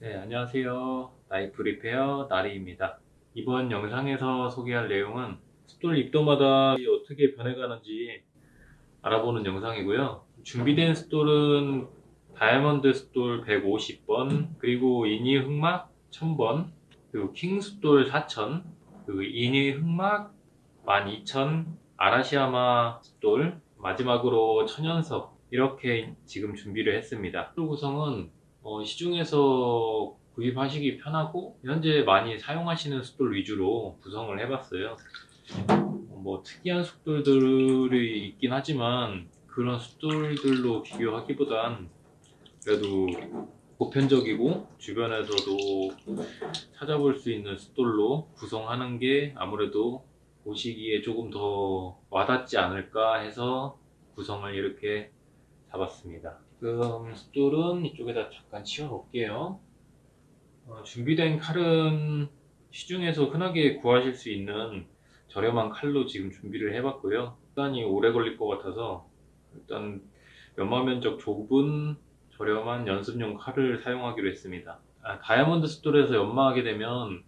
네, 안녕하세요. 나이프 리페어 나리입니다. 이번 영상에서 소개할 내용은 숫돌 입도마다 어떻게 변해가는지 알아보는 영상이고요. 준비된 숫돌은 다이아몬드 숫돌 150번, 그리고 인의 흑막 1000번, 그리고 킹 숫돌 4000, 그리고 인의 흑막 12000, 아라시야마 숫돌, 마지막으로 천연석 이렇게 지금 준비를 했습니다. 숫돌 구성은 어, 시중에서 구입하시기 편하고 현재 많이 사용하시는 숫돌 위주로 구성을 해봤어요. 어, 뭐 특이한 숫돌들이 있긴 하지만 그런 숫돌들로 비교하기보단 그래도 보편적이고 주변에서도 찾아볼 수 있는 숫돌로 구성하는 게 아무래도 보시기에 조금 더 와닿지 않을까 해서 구성을 이렇게 잡았습니다. 지금 숫돌은 이쪽에다 잠깐 치워 놓을게요. 어, 준비된 칼은 시중에서 흔하게 구하실 수 있는 저렴한 칼로 지금 준비를 해봤고요. 시간이 오래 걸릴 것 같아서 일단 연마 면적 좁은 저렴한 연습용 칼을 사용하기로 했습니다. 아, 다이아몬드 숫돌에서 연마하게 되면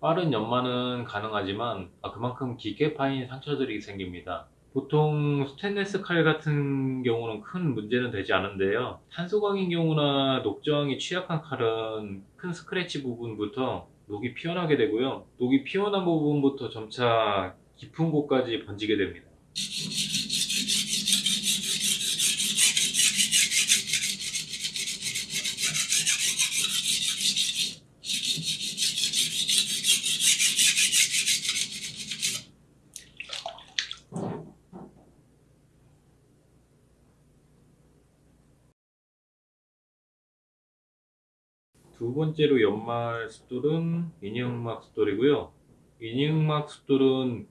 빠른 연마는 가능하지만 아, 그만큼 깊게 파인 상처들이 생깁니다. 보통 스테인레스 칼 같은 경우는 큰 문제는 되지 않은데요. 탄소강인 경우나 녹저항이 취약한 칼은 큰 스크래치 부분부터 녹이 피어나게 되고요. 녹이 피어난 부분부터 점차 깊은 곳까지 번지게 됩니다. 두 번째로 연말 숫돌은 이니흑막 숫돌이고요. 이니흑막 숫돌은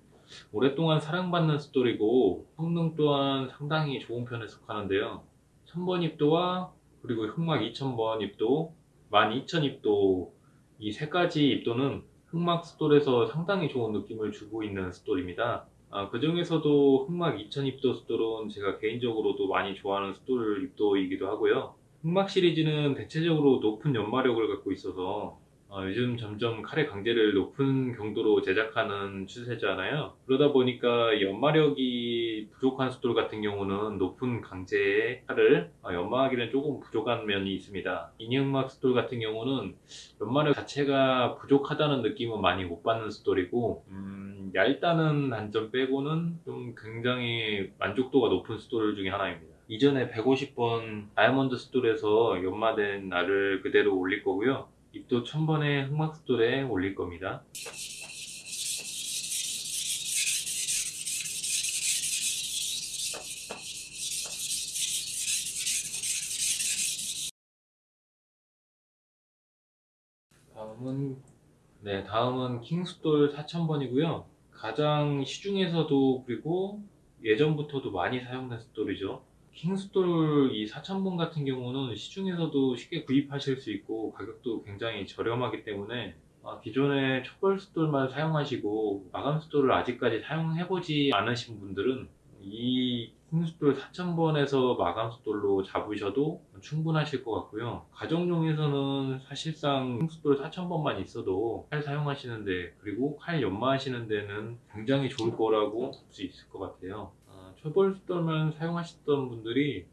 오랫동안 사랑받는 숫돌이고 성능 또한 상당히 좋은 편에 속하는데요. 1000번 입도와 그리고 흑막 2000번 입도, 12000 입도 이 세 가지 입도는 흑막 숫돌에서 상당히 좋은 느낌을 주고 있는 숫돌입니다. 아, 그 중에서도 흑막 2000 입도 숫돌은 제가 개인적으로도 많이 좋아하는 숫돌 입도이기도 하고요. 흑막 시리즈는 대체적으로 높은 연마력을 갖고 있어서 어, 요즘 점점 칼의 강제를 높은 경도로 제작하는 추세잖아요. 그러다 보니까 연마력이 부족한 숫돌 같은 경우는 높은 강제의 칼을 어, 연마하기는 조금 부족한 면이 있습니다. 인형막 숫돌 같은 경우는 연마력 자체가 부족하다는 느낌은 많이 못 받는 숫돌이고 음, 얇다는 단점 빼고는 좀 굉장히 만족도가 높은 숫돌 중에 하나입니다. 이전에 150번 다이아몬드 숫돌에서 연마된 날을 그대로 올릴 거고요. 입도 1000번의 흑막 숫돌에 올릴 겁니다. 다음은 네 다음은 킹숫돌 4000번이고요. 가장 시중에서도 그리고 예전부터도 많이 사용된 숫돌이죠. 킹스톨 이 4000번 같은 경우는 시중에서도 쉽게 구입하실 수 있고 가격도 굉장히 저렴하기 때문에 아, 기존의 초벌 숫돌만 사용하시고 마감 숫돌을 아직까지 사용해보지 않으신 분들은 이 킹숫돌 4000번에서 마감 숫돌로 잡으셔도 충분하실 것 같고요. 가정용에서는 사실상 킹숫돌 4000번만 있어도 칼 사용하시는데 그리고 칼 연마하시는 데는 굉장히 좋을 거라고 볼 수 있을 것 같아요 초벌숫돌만 사용하셨던 분들이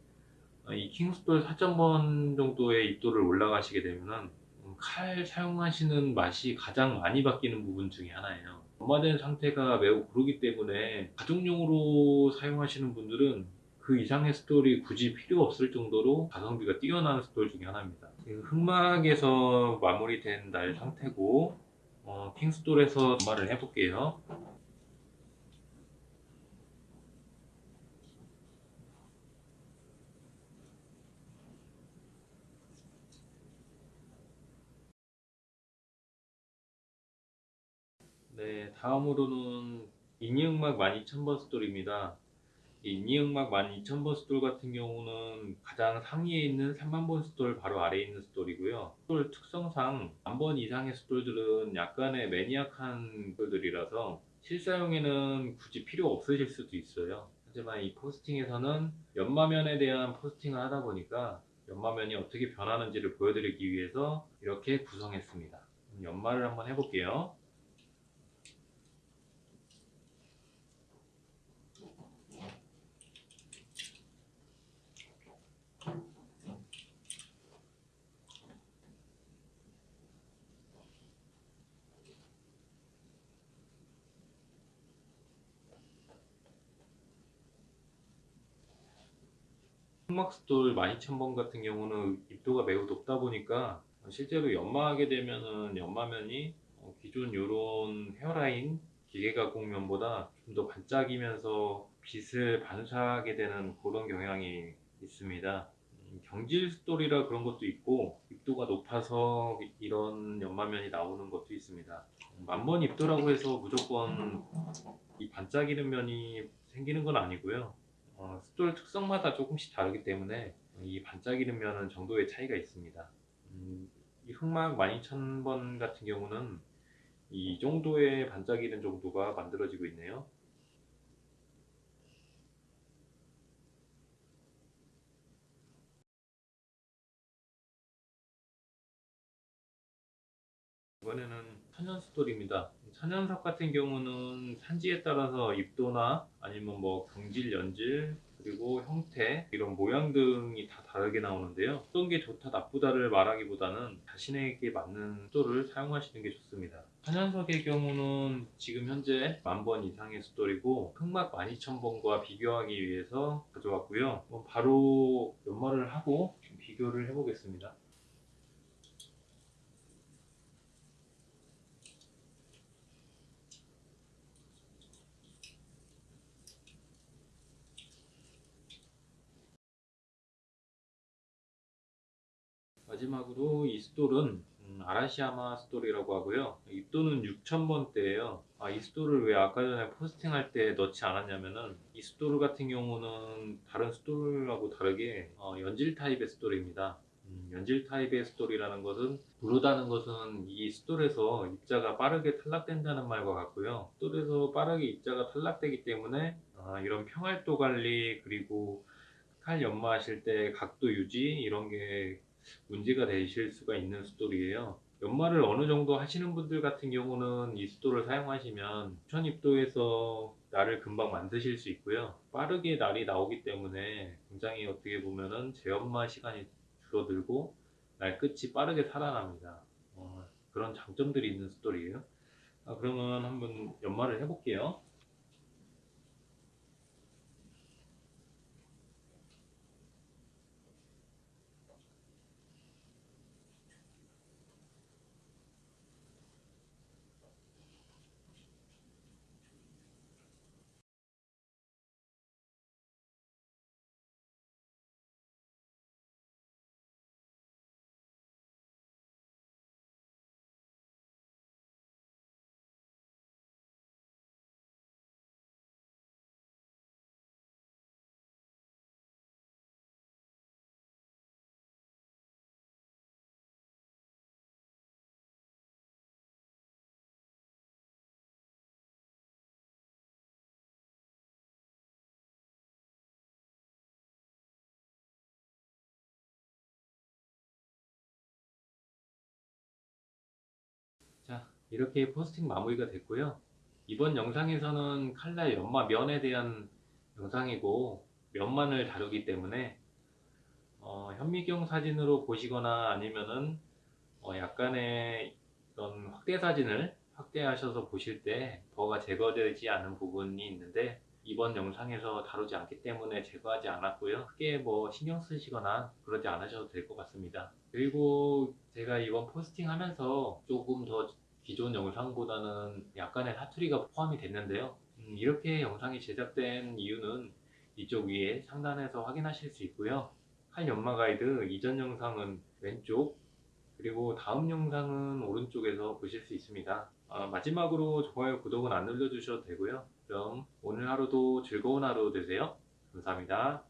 이 킹숫돌 4.0번 정도의 입도를 올라가시게 되면 칼 사용하시는 맛이 가장 많이 바뀌는 부분 중에 하나예요. 연마된 상태가 매우 고르기 때문에 가정용으로 사용하시는 분들은 그 이상의 스톨이 굳이 필요 없을 정도로 가성비가 뛰어난 스톨 중에 하나입니다. 흑막에서 마무리된 날 상태고 어, 킹스톨에서 연마를 해볼게요 네, 다음으로는 인의흑막 12000번 숫돌입니다. 인의흑막 12000번 숫돌 같은 경우는 가장 상위에 있는 3만번 숫돌 바로 아래에 있는 숫돌이고요. 숫돌 특성상 만번 이상의 숫돌들은 약간의 maniac한 숫돌들이라서 실사용에는 굳이 필요 없으실 수도 있어요. 하지만 이 포스팅에서는 연마면에 대한 포스팅을 하다 보니까 연마면이 어떻게 변하는지를 보여드리기 위해서 이렇게 구성했습니다. 연마를 한번 해볼게요. 흑막스돌 12,000번 같은 경우는 입도가 매우 높다 보니까 실제로 연마하게 되면은 연마면이 어, 기존 요런 헤어라인 기계 가공면보다 좀 더 반짝이면서 빛을 반사하게 되는 그런 경향이 있습니다. 음, 경질 스돌이라 그런 것도 있고 입도가 높아서 이런 연마면이 나오는 것도 있습니다. 만번 입도라고 해서 무조건 이 반짝이는 면이 생기는 건 아니고요. 어, 숫돌 특성마다 조금씩 다르기 때문에 이 반짝이는 면은 정도의 차이가 있습니다. 음, 이 흑막 12,000번 같은 경우는 이 정도의 반짝이는 정도가 만들어지고 있네요. 이번에는 천연 숫돌입니다. 천연석 같은 경우는 산지에 따라서 입도나 아니면 뭐 경질, 연질 그리고 형태 이런 모양 등이 다 다르게 나오는데요. 어떤 게 좋다 나쁘다를 말하기보다는 자신에게 맞는 숫돌을 사용하시는 게 좋습니다. 천연석의 경우는 지금 현재 만번 이상의 숫돌이고 흑막 12,000번과 비교하기 위해서 가져왔고요. 바로 연마를 하고 좀 비교를 해보겠습니다. 마지막으로 이 숫돌은 음, 아라시야마 숫돌이라고 하고요. 입도는 6,000번대예요. 아, 이 숫돌을 왜 아까 전에 포스팅할 때 넣지 않았냐면은 이 숫돌 같은 경우는 다른 숫돌하고 다르게 어, 연질 타입의 숫돌입니다. 음, 연질 타입의 숫돌이라는 것은 무르다는 것은 이 숫돌에서 입자가 빠르게 탈락된다는 말과 같고요. 숫돌에서 빠르게 입자가 탈락되기 때문에 아, 이런 평활도 관리 그리고 칼 연마하실 때 각도 유지 이런 게 문제가 되실 수가 있는 숫돌이에요. 연마를 어느 정도 하시는 분들 같은 경우는 이 숫돌을 사용하시면 1000입도에서 날을 금방 만드실 수 있고요. 빠르게 날이 나오기 때문에 굉장히 어떻게 보면은 재연마 시간이 줄어들고 날 끝이 빠르게 살아납니다. 어, 그런 장점들이 있는 숫돌이에요. 아, 그러면 한번 연마를 해볼게요. 자, 이렇게 포스팅 마무리가 됐고요. 이번 영상에서는 칼날 연마 면에 대한 영상이고 면만을 다루기 때문에 어, 현미경 사진으로 보시거나 아니면은 어, 약간의 이런 확대 사진을 확대하셔서 보실 때 버가 제거되지 않은 부분이 있는데 이번 영상에서 다루지 않기 때문에 제거하지 않았고요. 크게 뭐 신경 쓰시거나 그러지 않으셔도 될 것 같습니다. 그리고 제가 이번 포스팅 하면서 조금 더 기존 영상보다는 약간의 사투리가 포함이 됐는데요. 음, 이렇게 영상이 제작된 이유는 이쪽 위에 상단에서 확인하실 수 있고요. 칼 연마 가이드 이전 영상은 왼쪽 그리고 다음 영상은 오른쪽에서 보실 수 있습니다. 아, 마지막으로 좋아요, 구독은 안 눌러주셔도 되고요. 그럼 오늘 하루도 즐거운 하루 되세요. 감사합니다.